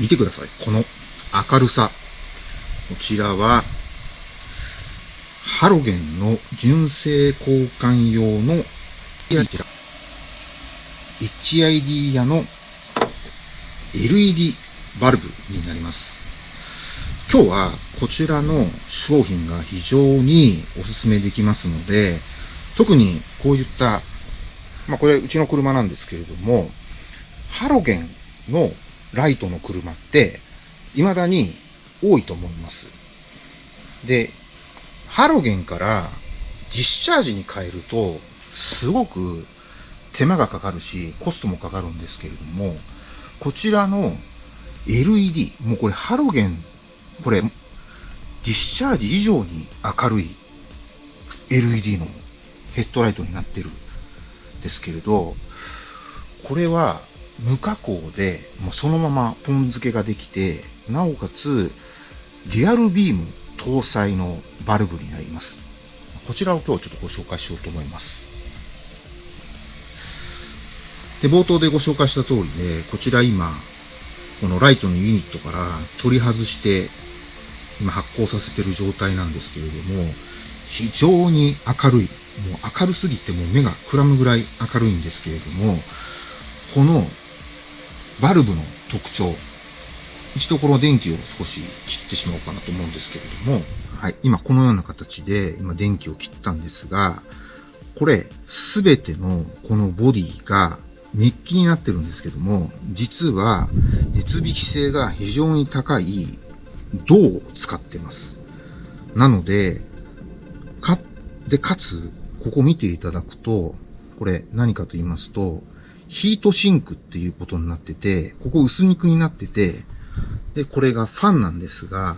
見てください。この明るさ。こちらは、ハロゲンの純正交換用の、HID 屋の LED バルブになります。今日はこちらの商品が非常にお勧めできますので、特にこういった、まあこれうちの車なんですけれども、ハロゲンのライトの車って、未だに多いと思います。で、ハロゲンから実チャージに変えると、すごく手間がかかるし、コストもかかるんですけれども、こちらの LED、もうこれハロゲン、これ、ディスチャージ以上に明るい LED のヘッドライトになってるんですけれど、これは無加工で、もうそのままポン付けができて、なおかつ、リアルビーム搭載のバルブになります。こちらを今日ちょっとご紹介しようと思います。で、冒頭でご紹介した通りで、こちら今、このライトのユニットから取り外して、今発光させてる状態なんですけれども、非常に明るい。もう明るすぎてもう目がくらむぐらい明るいんですけれども、このバルブの特徴、一度この電気を少し切ってしまおうかなと思うんですけれども、はい、今このような形で今電気を切ったんですが、これすべてのこのボディがメッキになってるんですけども、実は熱引き性が非常に高い銅を使ってます。なので、か、で、かつ、ここ見ていただくと、これ何かと言いますと、ヒートシンクっていうことになってて、ここ薄肉になってて、で、これがファンなんですが、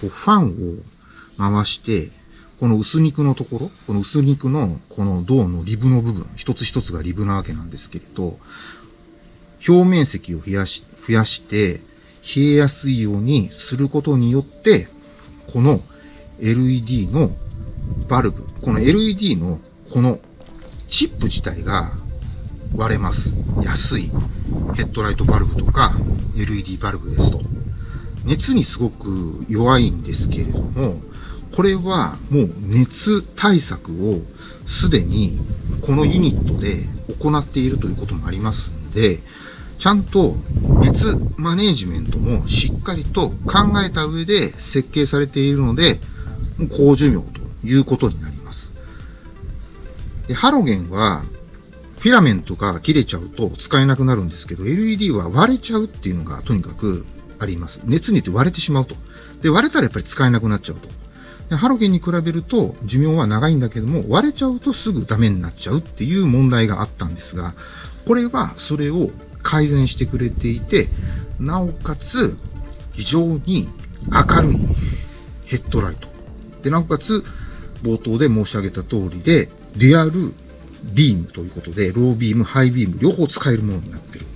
こうファンを回して、この薄肉のところ、この薄肉のこの銅のリブの部分、一つ一つがリブなわけなんですけれど、表面積を増やし、増やして、冷えやすいようにすることによって、この LED のバルブ、この LED のこのチップ自体が割れます。安いヘッドライトバルブとか LED バルブですと。熱にすごく弱いんですけれども、これはもう熱対策をすでにこのユニットで行っているということもありますんで、ちゃんと熱マネージメントもしっかりと考えた上で設計されているので、高寿命ということになります。でハロゲンはフィラメントが切れちゃうと使えなくなるんですけど、LED は割れちゃうっていうのがとにかくあります。熱によって割れてしまうと。で、割れたらやっぱり使えなくなっちゃうと。でハロゲンに比べると寿命は長いんだけども、割れちゃうとすぐダメになっちゃうっていう問題があったんですが、これはそれを改善してくれていて、なおかつ非常に明るいヘッドライト。で、なおかつ冒頭で申し上げた通りで、デアルビームということで、ロービーム、ハイビーム両方使えるものになってる。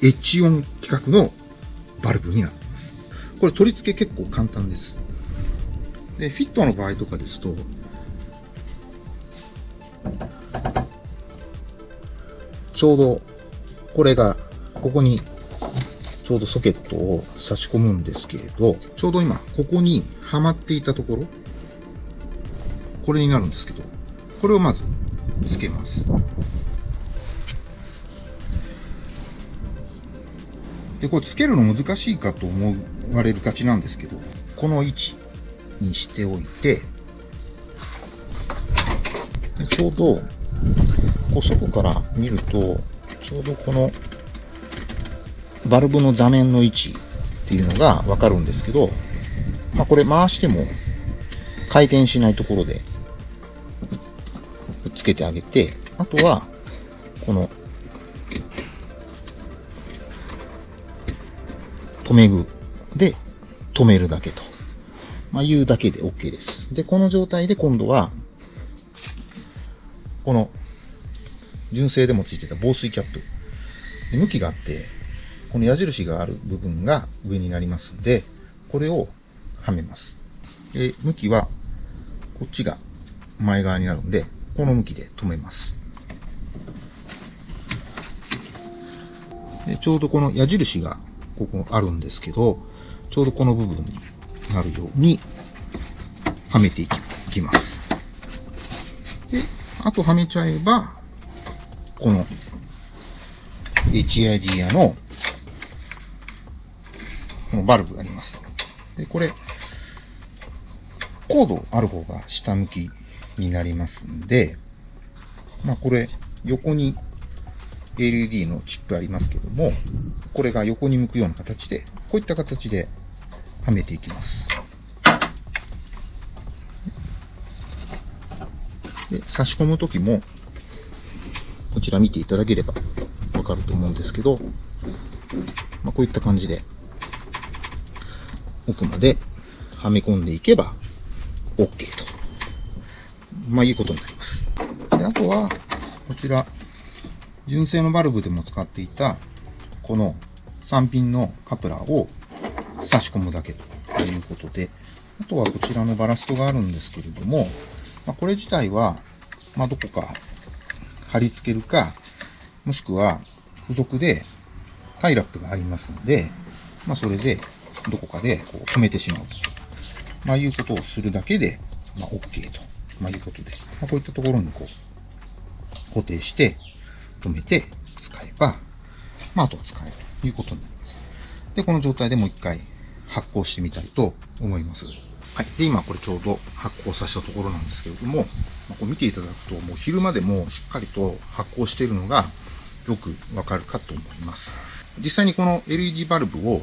エッジオン規格のバルブになっています。これ取り付け結構簡単です。で、フィットの場合とかですと、ちょうど、これが、ここに、ちょうどソケットを差し込むんですけれど、ちょうど今、ここにはまっていたところ、これになるんですけど、これをまず、つけます。で、これつけるの難しいかと思われるがちなんですけど、この位置、にしておいて、ちょうど、こう外から見ると、ちょうどこの、バルブの座面の位置っていうのがわかるんですけど、まあこれ回しても回転しないところでけてあげて、あとは、この、留め具で止めるだけと。まあ、言うだけで OK です。で、この状態で今度は、この、純正でもついてた防水キャップ。で向きがあって、この矢印がある部分が上になりますんで、これをはめます。で、向きは、こっちが前側になるんで、この向きで止めます。で、ちょうどこの矢印がここあるんですけど、ちょうどこの部分になるように、はめていきます。で、あとはめちゃえば、この HID アのこのバルブがあります。で、これ、コードある方が下向きになりますんで、まあこれ、横に LED のチップありますけども、これが横に向くような形で、こういった形ではめていきます。で、差し込むときも、こちら見ていただければわかると思うんですけど、まあ、こういった感じで、奥まではめ込んでいけば、OK と。まあ、いうことになります。で、あとは、こちら、純正のバルブでも使っていた、この3ピンのカプラーを差し込むだけということで、あとはこちらのバラストがあるんですけれども、まあ、これ自体は、まあ、どこか貼り付けるか、もしくは付属でタイラップがありますので、まあ、それでどこかでこう止めてしまうと。まあ、いうことをするだけで、まあ、OK と、まあ、いうことで、まあ、こういったところにこう固定して、止めて使えば、まあ、あとは使えるということになります。で、この状態でもう一回発酵してみたいと思います。はい。で、今これちょうど発酵させたところなんですけれども、まあ、こう見ていただくと、もう昼間でもしっかりと発酵しているのがよくわかるかと思います。実際にこの LED バルブを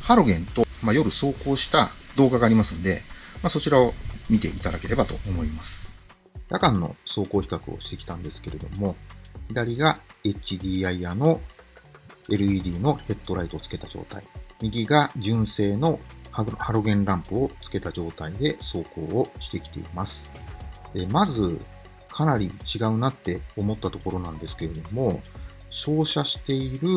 ハロゲンと、まあ、夜走行した動画がありますんで、まあ、そちらを見ていただければと思います。夜間の走行比較をしてきたんですけれども、左が HDI の LED のヘッドライトをつけた状態。右が純正のハロゲンランプをつけた状態で走行をしてきています。まず、かなり違うなって思ったところなんですけれども、照射している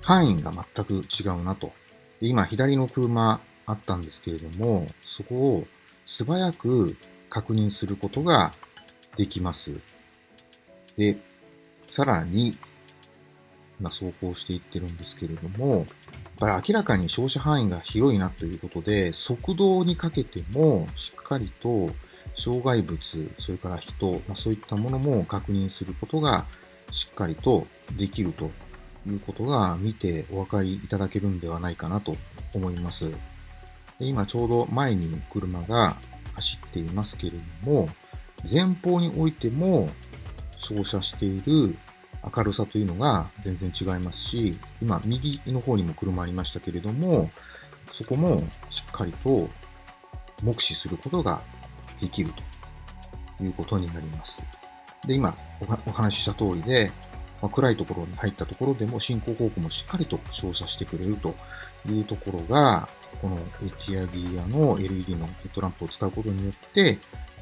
範囲が全く違うなと。今、左の車あったんですけれども、そこを素早く確認することができます。で、さらに、今走行していってるんですけれども、やっぱり明らかに照射範囲が広いなということで、速度にかけてもしっかりと障害物、それから人、まあ、そういったものも確認することがしっかりとできるということが見てお分かりいただけるんではないかなと思います。今ちょうど前に車が走っていますけれども、前方においても照射している明るさというのが全然違いますし、今右の方にも車ありましたけれども、そこもしっかりと目視することができるということになります。で、今お話しした通りで、まあ、暗いところに入ったところでも進行方向もしっかりと照射してくれるというところが、この HID やの LED のヘッドランプを使うことによって、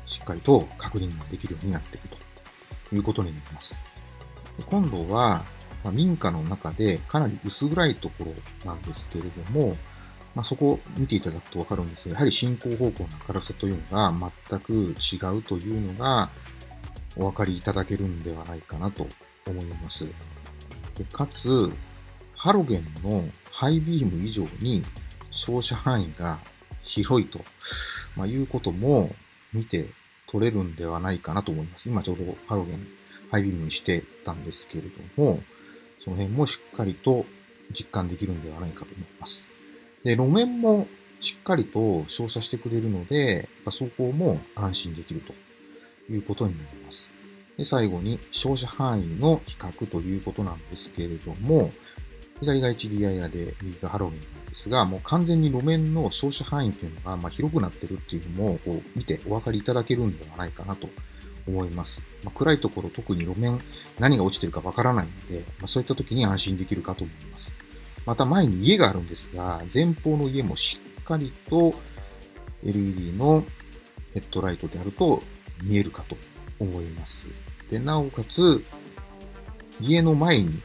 しっかりと確認ができるようになっているということになります。今度は、まあ、民家の中でかなり薄暗いところなんですけれども、まあ、そこを見ていただくとわかるんですが、やはり進行方向の明るさというのが全く違うというのがお分かりいただけるんではないかなと思います。でかつ、ハロゲンのハイビーム以上に照射範囲が広いと、まあ、いうことも見て取れるんではないかなと思います。今ちょうどハロゲンハイビームにしてたんですけれども、その辺もしっかりと実感できるんではないかと思います。で、路面もしっかりと照射してくれるので、走行も安心できるということになります。で、最後に照射範囲の比較ということなんですけれども、左が HDI で右がハロウィンなんですが、もう完全に路面の照射範囲というのがま広くなってるっていうのもこう見てお分かりいただけるんではないかなと思います。まあ、暗いところ特に路面何が落ちてるかわからないので、まあ、そういった時に安心できるかと思います。また前に家があるんですが、前方の家もしっかりと LED のヘッドライトであると見えるかと思います。で、なおかつ、家の前に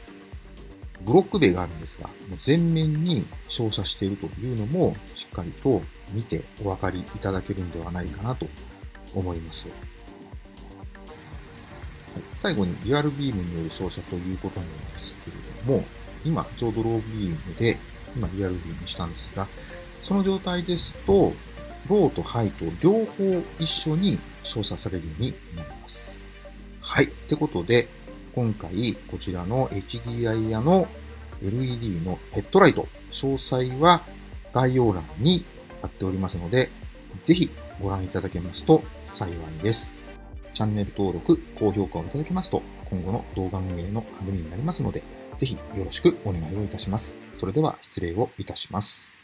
ブロック塀があるんですが、もう全面に照射しているというのもしっかりと見てお分かりいただけるんではないかなと思います。最後にリアルビームによる照射ということなんですけれども、今ちょうどロービームで今リアルビーにしたんですが、その状態ですと、ローとハイと両方一緒に照射されるようになります。はい。ってことで、今回こちらの HDI 屋の LED のヘッドライト、詳細は概要欄に貼っておりますので、ぜひご覧いただけますと幸いです。チャンネル登録、高評価をいただけますと、今後の動画運営の励みになりますので、ぜひよろしくお願いをいたします。それでは失礼をいたします。